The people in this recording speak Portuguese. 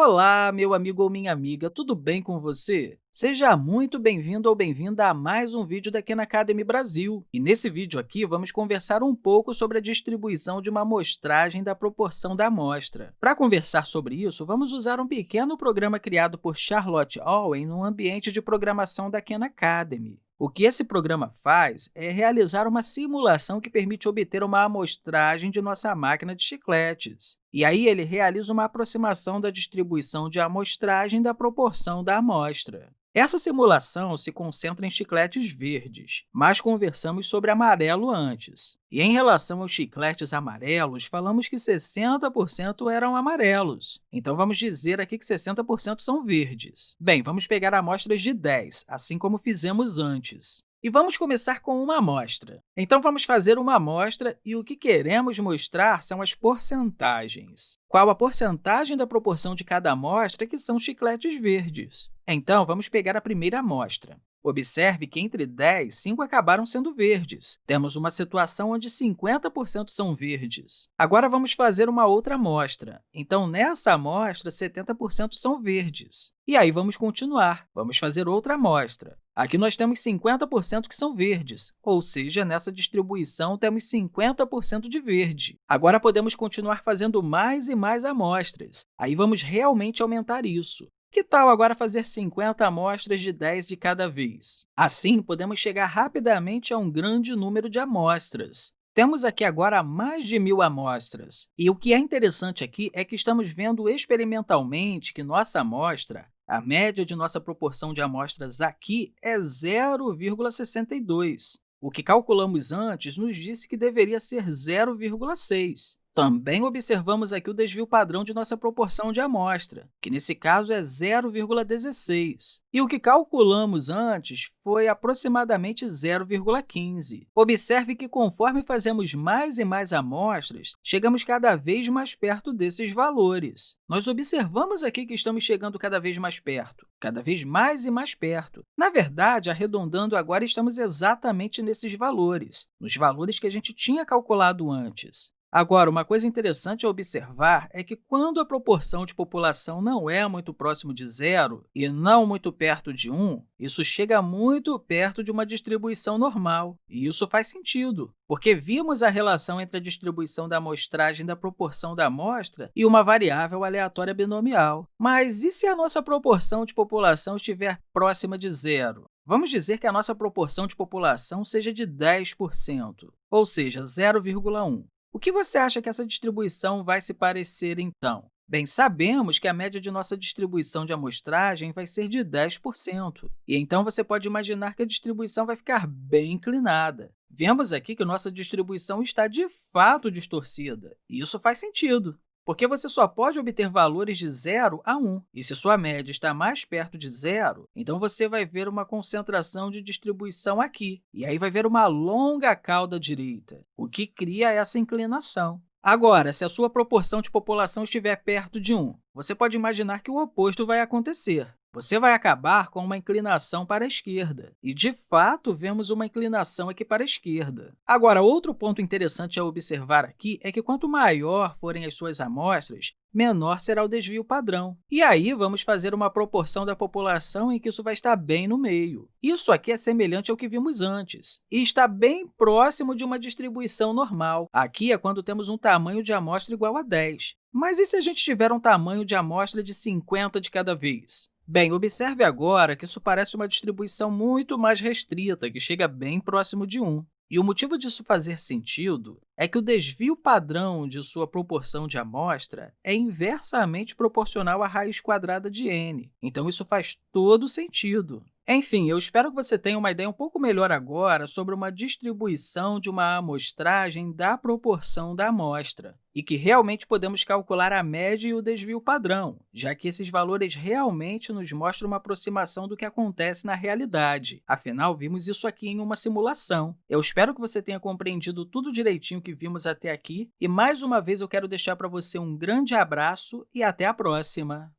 Olá, meu amigo ou minha amiga, tudo bem com você? Seja muito bem-vindo ou bem-vinda a mais um vídeo da Khan Academy Brasil. E nesse vídeo aqui, vamos conversar um pouco sobre a distribuição de uma amostragem da proporção da amostra. Para conversar sobre isso, vamos usar um pequeno programa criado por Charlotte Owen no ambiente de programação da Khan Academy. O que esse programa faz é realizar uma simulação que permite obter uma amostragem de nossa máquina de chicletes. E aí ele realiza uma aproximação da distribuição de amostragem da proporção da amostra. Essa simulação se concentra em chicletes verdes, mas conversamos sobre amarelo antes. E em relação aos chicletes amarelos, falamos que 60% eram amarelos. Então, vamos dizer aqui que 60% são verdes. Bem, vamos pegar amostras de 10, assim como fizemos antes. E vamos começar com uma amostra. Então, vamos fazer uma amostra e o que queremos mostrar são as porcentagens. Qual a porcentagem da proporção de cada amostra que são chicletes verdes? Então, vamos pegar a primeira amostra. Observe que entre 10, 5 acabaram sendo verdes. Temos uma situação onde 50% são verdes. Agora, vamos fazer uma outra amostra. Então, nessa amostra, 70% são verdes. E aí, vamos continuar. Vamos fazer outra amostra. Aqui nós temos 50% que são verdes, ou seja, nessa distribuição temos 50% de verde. Agora, podemos continuar fazendo mais e mais amostras. Aí, vamos realmente aumentar isso. Que tal agora fazer 50 amostras de 10 de cada vez? Assim, podemos chegar rapidamente a um grande número de amostras. Temos aqui agora mais de mil amostras. E o que é interessante aqui é que estamos vendo experimentalmente que nossa amostra, a média de nossa proporção de amostras aqui é 0,62. O que calculamos antes nos disse que deveria ser 0,6. Também observamos aqui o desvio padrão de nossa proporção de amostra, que nesse caso é 0,16. E o que calculamos antes foi aproximadamente 0,15. Observe que, conforme fazemos mais e mais amostras, chegamos cada vez mais perto desses valores. Nós observamos aqui que estamos chegando cada vez mais perto, cada vez mais e mais perto. Na verdade, arredondando agora, estamos exatamente nesses valores, nos valores que a gente tinha calculado antes. Agora, uma coisa interessante a observar é que quando a proporção de população não é muito próximo de zero e não muito perto de 1, isso chega muito perto de uma distribuição normal. E isso faz sentido, porque vimos a relação entre a distribuição da amostragem da proporção da amostra e uma variável aleatória binomial. Mas e se a nossa proporção de população estiver próxima de zero? Vamos dizer que a nossa proporção de população seja de 10%, ou seja, 0,1. O que você acha que essa distribuição vai se parecer, então? Bem, sabemos que a média de nossa distribuição de amostragem vai ser de 10%, e então você pode imaginar que a distribuição vai ficar bem inclinada. Vemos aqui que nossa distribuição está de fato distorcida, e isso faz sentido porque você só pode obter valores de 0 a 1. E se sua média está mais perto de zero, então você vai ver uma concentração de distribuição aqui, e aí vai ver uma longa cauda direita, o que cria essa inclinação. Agora, se a sua proporção de população estiver perto de 1, você pode imaginar que o oposto vai acontecer você vai acabar com uma inclinação para a esquerda. E, de fato, vemos uma inclinação aqui para a esquerda. Agora, outro ponto interessante a observar aqui é que quanto maior forem as suas amostras, menor será o desvio padrão. E aí, vamos fazer uma proporção da população em que isso vai estar bem no meio. Isso aqui é semelhante ao que vimos antes, e está bem próximo de uma distribuição normal. Aqui é quando temos um tamanho de amostra igual a 10. Mas e se a gente tiver um tamanho de amostra de 50 de cada vez? Bem, observe agora que isso parece uma distribuição muito mais restrita, que chega bem próximo de 1. E o motivo disso fazer sentido é que o desvio padrão de sua proporção de amostra é inversamente proporcional à raiz quadrada de n. Então, isso faz todo sentido. Enfim, eu espero que você tenha uma ideia um pouco melhor agora sobre uma distribuição de uma amostragem da proporção da amostra e que realmente podemos calcular a média e o desvio padrão, já que esses valores realmente nos mostram uma aproximação do que acontece na realidade. Afinal, vimos isso aqui em uma simulação. Eu espero que você tenha compreendido tudo direitinho que vimos até aqui e, mais uma vez, eu quero deixar para você um grande abraço e até a próxima!